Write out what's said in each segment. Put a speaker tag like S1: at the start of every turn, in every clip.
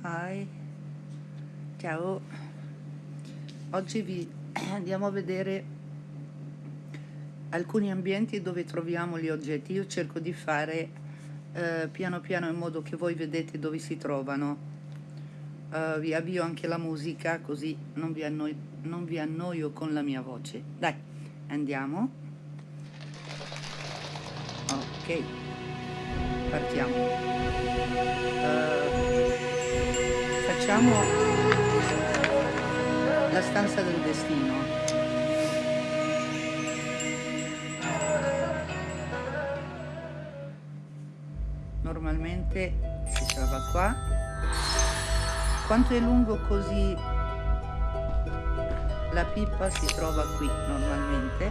S1: Hi, ciao. Oggi vi andiamo a vedere alcuni ambienti dove troviamo gli oggetti. Io cerco di fare eh, piano piano in modo che voi vedete dove si trovano. Uh, vi avvio anche la musica così non vi, annoi non vi annoio con la mia voce. Dai, andiamo. Ok, partiamo. Facciamo la stanza del destino. Normalmente si trova qua. Quanto è lungo così la pipa si trova qui normalmente.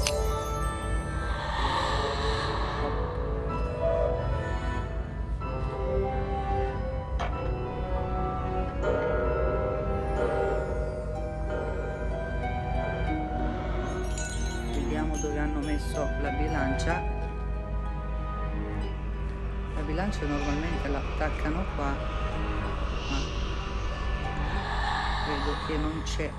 S1: bilancia normalmente la attaccano qua ma vedo che non c'è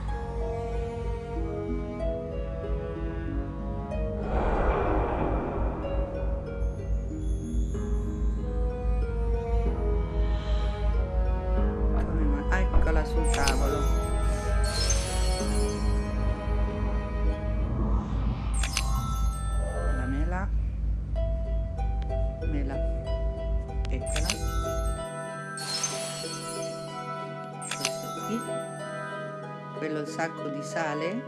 S1: quello sacco di sale?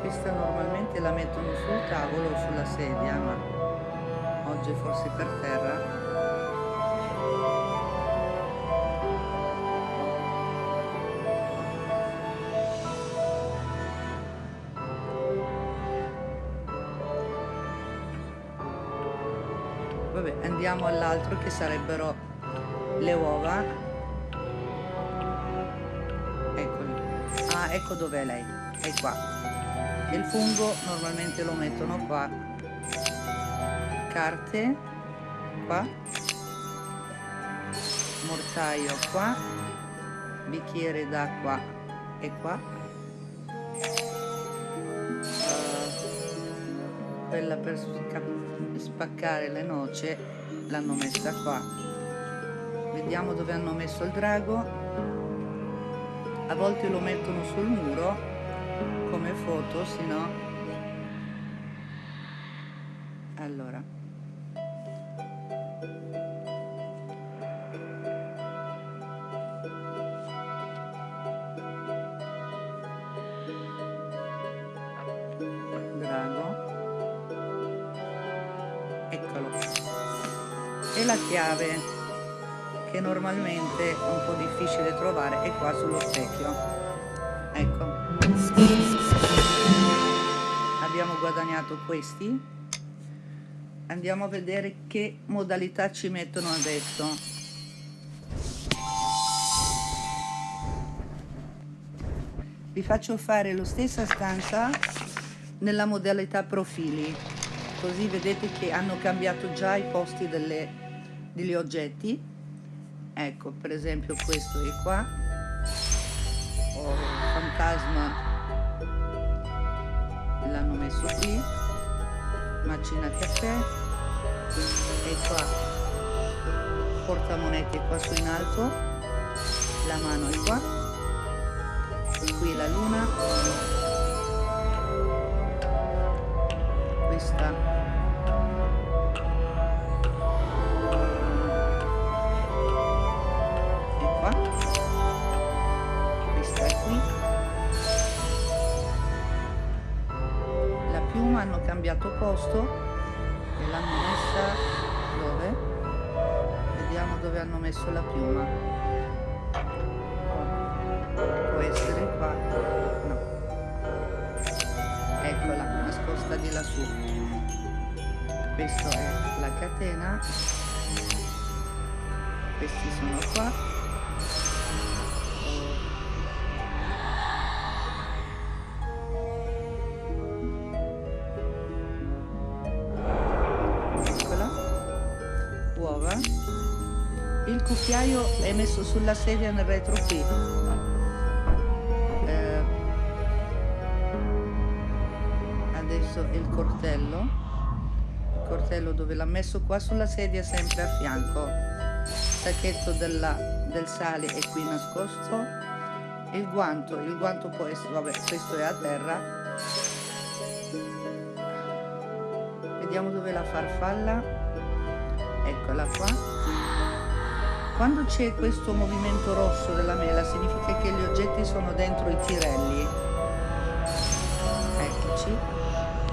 S1: Questa normalmente la mettono sul tavolo o sulla sedia ma oggi forse per terra vabbè andiamo all'altro che sarebbero le uova. Eccoli. Ah ecco dov'è lei. È qua. Il fungo normalmente lo mettono qua. Carte. Qua. Mortaio qua. Bicchiere d'acqua e qua quella per spaccare le noce l'hanno messa qua. Vediamo dove hanno messo il drago. A volte lo mettono sul muro come foto se no. Allora e la chiave che normalmente è un po' difficile trovare è qua sullo specchio. Ecco. Abbiamo guadagnato questi. Andiamo a vedere che modalità ci mettono adesso. Vi faccio fare lo stessa stanza nella modalità profili così vedete che hanno cambiato già i posti delle degli oggetti. Ecco per esempio questo è qua. Ho il fantasma l'hanno messo qui. Macina caffè. E qua. Portamonete qua su in alto. La mano è qua. Qui la luna questa piuma hanno cambiato posto e l'hanno messa dove? vediamo dove hanno messo la piuma di lassù. Questa è la catena. Questi sono qua. Cucchiaio è messo sulla sedia nel retro qui adesso il coltello dove l'ha messo qua sulla sedia sempre a fianco sacchetto della, del sale è qui nascosto il guanto il guanto può essere vabbè questo è a terra vediamo dove la farfalla eccola qua quando c'è questo movimento rosso della mela significa che gli oggetti sono dentro i tirelli.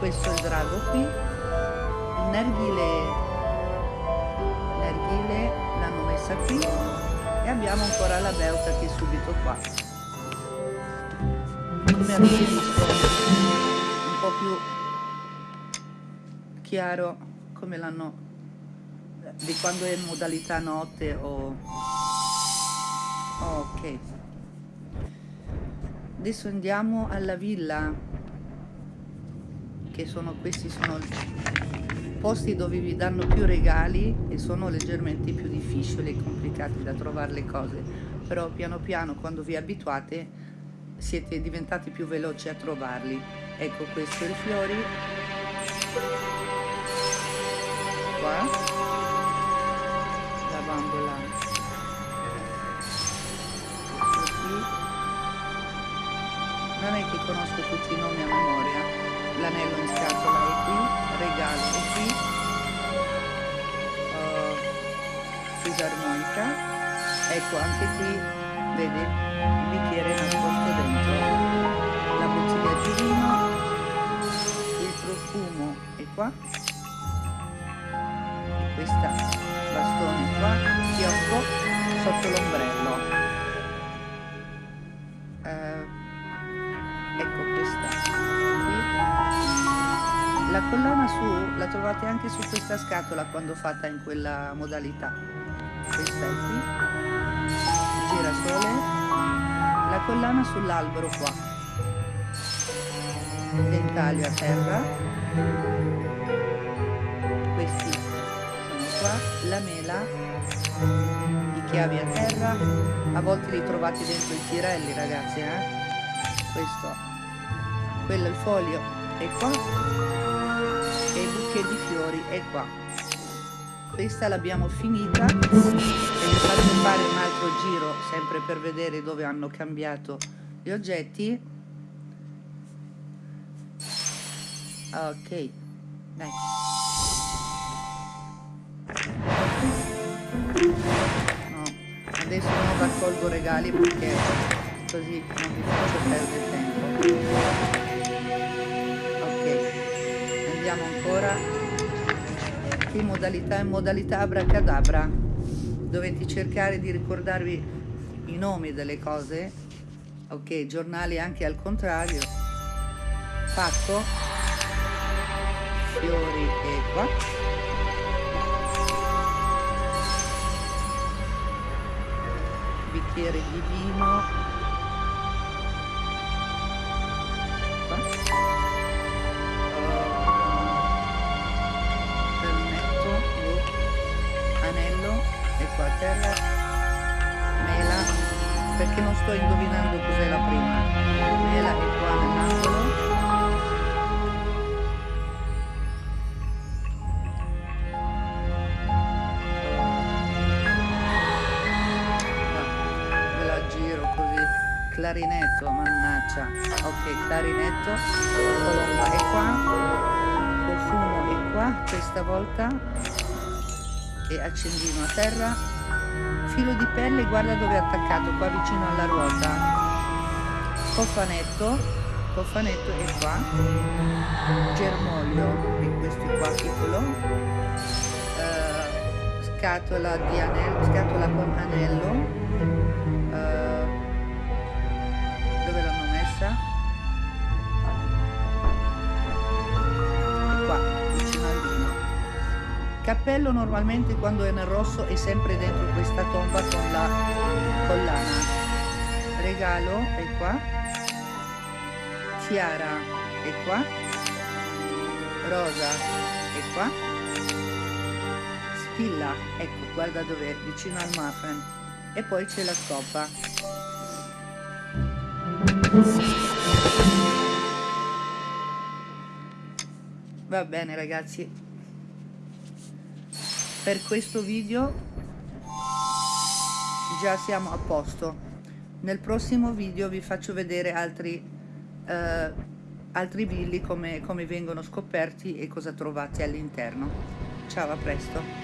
S1: Questo il drago qui. Il nerghile, nerghile l'hanno messa qui e abbiamo ancora la beuta che è subito qua. Come avete visto un po' più chiaro come l'hanno di quando è in modalità notte o... Ok. Adesso andiamo alla villa, che sono questi sono posti dove vi danno più regali e sono leggermente più difficili e complicati da trovare le cose, però piano piano quando vi abituate siete diventati più veloci a trovarli. Ecco questo i fiori. Qua. Bambola. Così non è che conosco tutti i nomi a memoria l'anello in scatola è qui regalo è qui. Uh, fisarmonica. Ecco anche qui vede il bicchiere nascosto dentro. La bottiglia di vino il profumo è qua. Questa bastoni qua, schiocco sotto l'ombrello. Collana su la trovate anche su questa scatola quando fatta in quella modalità. Questa è qui. Girasole. La collana sull'albero qua. Ventaglio a terra qua la mela i chiavi a terra a volte li trovate dentro i tirelli ragazzi eh? questo quello il foglio è qua e il bouquet di fiori è qua. Questa l'abbiamo finita e vi faccio fare un altro giro sempre per vedere dove hanno cambiato gli oggetti. Ok dai. No adesso non raccolgo regali perché così non vi faccio perdere andiamo ancora qui modalità in modalità abracadabra dovete cercare di ricordarvi i nomi delle cose ok giornali anche al contrario. Pacco fiori e qua bicchiere di vino perché non sto indovinando cos'è la prima. Mela è qua nell'angolo clarinetto mannaggia. Ok clarinetto. Colomba è qua. Profumo è qua questa volta. E accendino a terra filo di pelle guarda dove è attaccato qua vicino alla ruota. Cofanetto cofanetto è qua. Germoglio e questo qua piccolo. Uh, scatola di anello scatola con anello. Uh, cappello normalmente quando è nel rosso è sempre dentro questa tomba con la collana. Regalo è qua. Chiara è qua, Rosa è qua, Spilla, ecco, guarda dov'è, vicino al muffin, e poi c'è la stoppa. Va bene ragazzi, per questo video già siamo a posto. Nel prossimo video vi faccio vedere altri eh, altri billi come, come vengono scoperti e cosa trovate all'interno. Ciao, a presto!